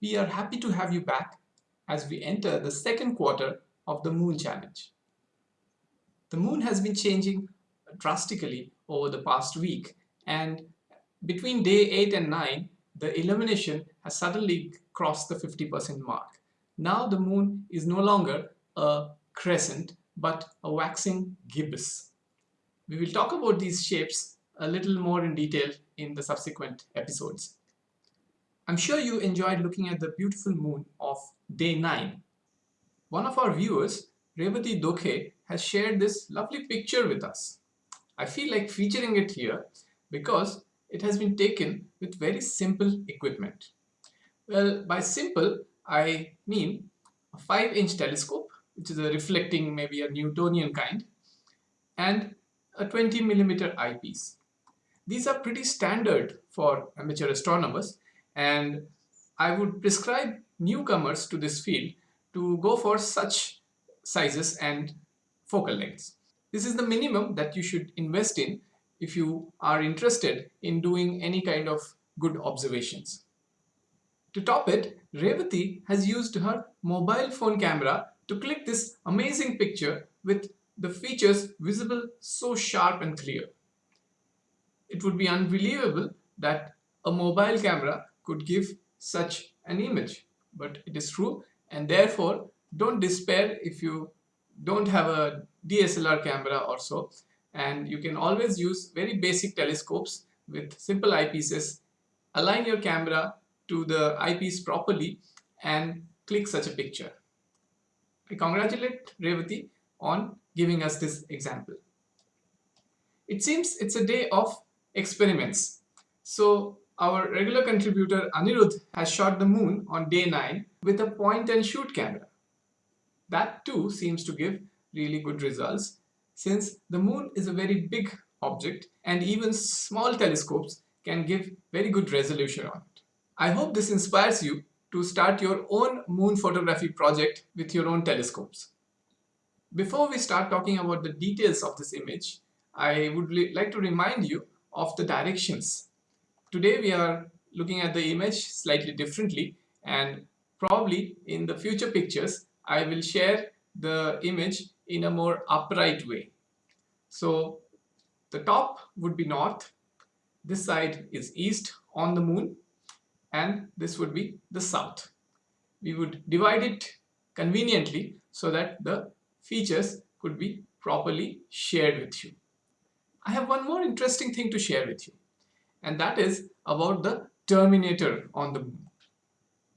we are happy to have you back as we enter the second quarter of the Moon Challenge. The Moon has been changing drastically over the past week and between day 8 and 9 the illumination has suddenly crossed the 50% mark. Now the Moon is no longer a crescent but a waxing gibbous. We will talk about these shapes a little more in detail in the subsequent episodes. I'm sure you enjoyed looking at the beautiful moon of day 9. One of our viewers, Revati Dokhe, has shared this lovely picture with us. I feel like featuring it here because it has been taken with very simple equipment. Well, by simple, I mean a 5 inch telescope, which is a reflecting maybe a Newtonian kind, and a 20 millimeter eyepiece. These are pretty standard for amateur astronomers and I would prescribe newcomers to this field to go for such sizes and focal lengths. This is the minimum that you should invest in if you are interested in doing any kind of good observations. To top it, Revati has used her mobile phone camera to click this amazing picture with the features visible so sharp and clear. It would be unbelievable that a mobile camera could give such an image, but it is true and therefore don't despair if you don't have a DSLR camera or so and you can always use very basic telescopes with simple eyepieces align your camera to the eyepiece properly and click such a picture. I congratulate Revati on giving us this example. It seems it's a day of experiments. So our regular contributor Anirudh has shot the moon on day 9 with a point and shoot camera. That too seems to give really good results since the moon is a very big object and even small telescopes can give very good resolution on it. I hope this inspires you to start your own moon photography project with your own telescopes. Before we start talking about the details of this image, I would like to remind you of the directions. Today we are looking at the image slightly differently and probably in the future pictures I will share the image in a more upright way. So the top would be north, this side is east on the moon and this would be the south. We would divide it conveniently so that the features could be properly shared with you. I have one more interesting thing to share with you and that is about the Terminator on the moon.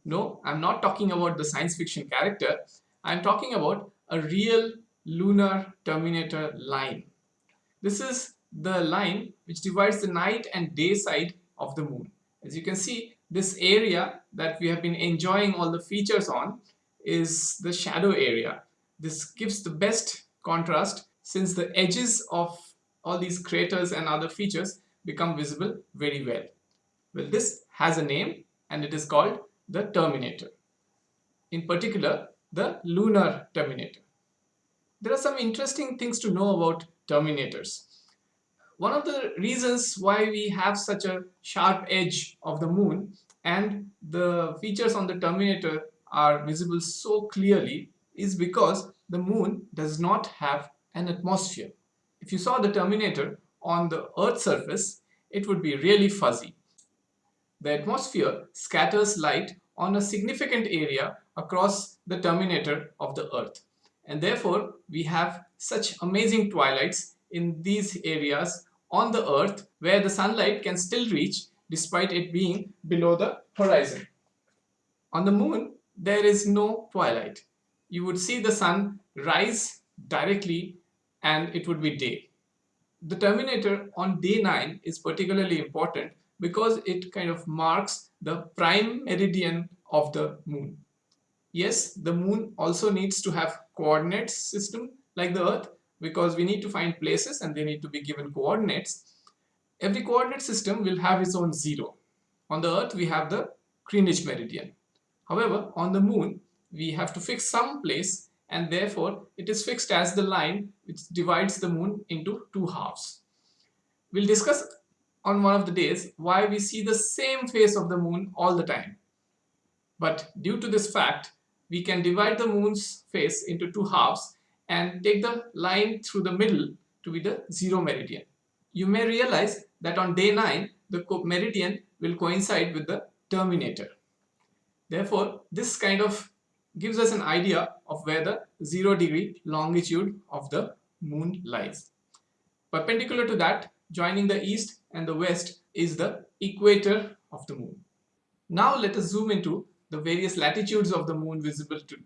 No, I'm not talking about the science fiction character. I'm talking about a real lunar Terminator line. This is the line which divides the night and day side of the moon. As you can see, this area that we have been enjoying all the features on is the shadow area. This gives the best contrast since the edges of all these craters and other features become visible very well. Well, this has a name and it is called the terminator. In particular, the lunar terminator. There are some interesting things to know about terminators. One of the reasons why we have such a sharp edge of the moon and the features on the terminator are visible so clearly is because the moon does not have an atmosphere. If you saw the terminator on the earth's surface, it would be really fuzzy. The atmosphere scatters light on a significant area across the terminator of the earth and therefore we have such amazing twilights in these areas on the earth where the sunlight can still reach despite it being below the horizon. On the moon there is no twilight. You would see the sun rise directly and it would be day. The terminator on day 9 is particularly important because it kind of marks the prime meridian of the moon. Yes, the moon also needs to have coordinates system like the earth because we need to find places and they need to be given coordinates. Every coordinate system will have its own zero. On the earth we have the Greenwich meridian. However, on the moon we have to fix some place and therefore it is fixed as the line which divides the moon into two halves. We'll discuss on one of the days why we see the same face of the moon all the time. But due to this fact, we can divide the moon's face into two halves and take the line through the middle to be the zero meridian. You may realize that on day 9, the meridian will coincide with the terminator. Therefore, this kind of gives us an idea of where the zero degree longitude of the moon lies. Perpendicular to that, joining the east and the west is the equator of the moon. Now let us zoom into the various latitudes of the moon visible to.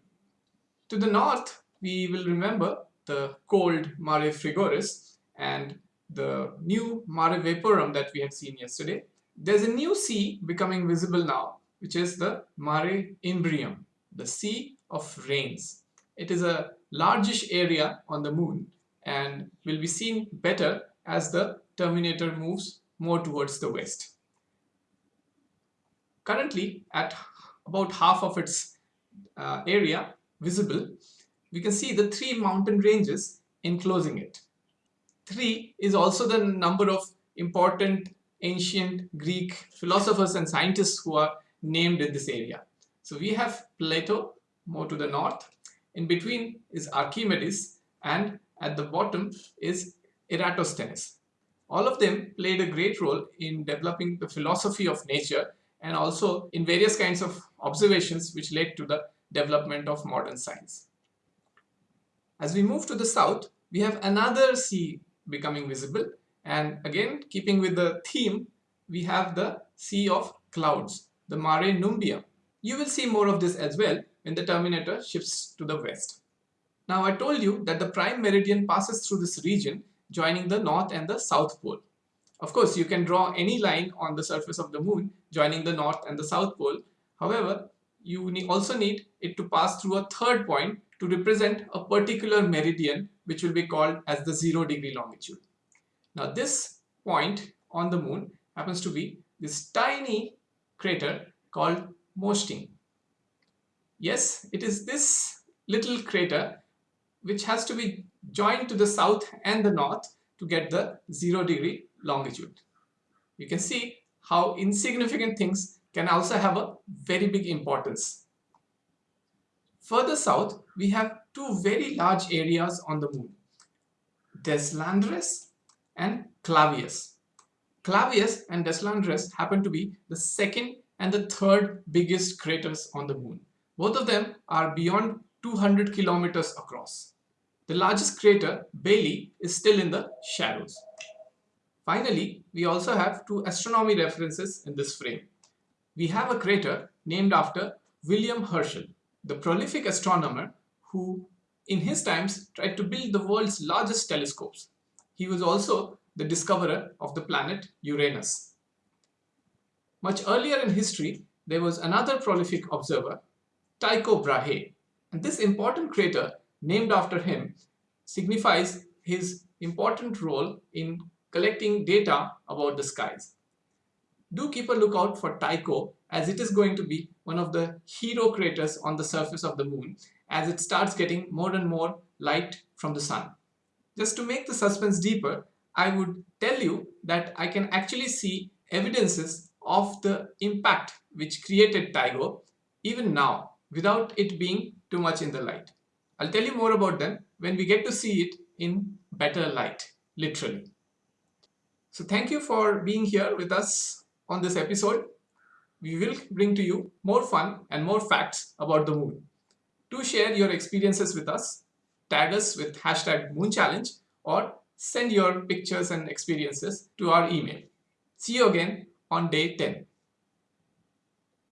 To the north, we will remember the cold Mare Frigoris and the new Mare Vaporum that we had seen yesterday. There's a new sea becoming visible now, which is the Mare Imbrium, the Sea of Rains. It is a largish area on the moon and will be seen better as the terminator moves more towards the west. Currently, at about half of its uh, area visible, we can see the three mountain ranges enclosing it. Three is also the number of important ancient Greek philosophers and scientists who are named in this area. So we have Plato more to the north. In between is Archimedes and at the bottom is Eratosthenes. All of them played a great role in developing the philosophy of nature and also in various kinds of observations which led to the development of modern science. As we move to the south, we have another sea becoming visible and again keeping with the theme, we have the Sea of Clouds, the Mare Nubium. You will see more of this as well when the terminator shifts to the west. Now I told you that the prime meridian passes through this region joining the north and the south pole. Of course, you can draw any line on the surface of the moon joining the north and the south pole. However, you also need it to pass through a third point to represent a particular meridian which will be called as the zero degree longitude. Now this point on the moon happens to be this tiny crater called Mösting. Yes, it is this little crater which has to be joined to the south and the north to get the zero degree longitude. You can see how insignificant things can also have a very big importance. Further south, we have two very large areas on the moon, Deslandres and Clavius. Clavius and Deslandres happen to be the second and the third biggest craters on the moon. Both of them are beyond 200 kilometers across. The largest crater, Bailly, is still in the shadows. Finally, we also have two astronomy references in this frame. We have a crater named after William Herschel, the prolific astronomer who in his times tried to build the world's largest telescopes. He was also the discoverer of the planet Uranus. Much earlier in history, there was another prolific observer, Tycho Brahe, and this important crater named after him signifies his important role in collecting data about the skies. Do keep a lookout for Tycho as it is going to be one of the hero craters on the surface of the moon as it starts getting more and more light from the sun. Just to make the suspense deeper, I would tell you that I can actually see evidences of the impact which created Tycho even now without it being too much in the light. I'll tell you more about them when we get to see it in better light, literally. So thank you for being here with us on this episode. We will bring to you more fun and more facts about the moon. To share your experiences with us, tag us with hashtag moon challenge or send your pictures and experiences to our email. See you again on day 10.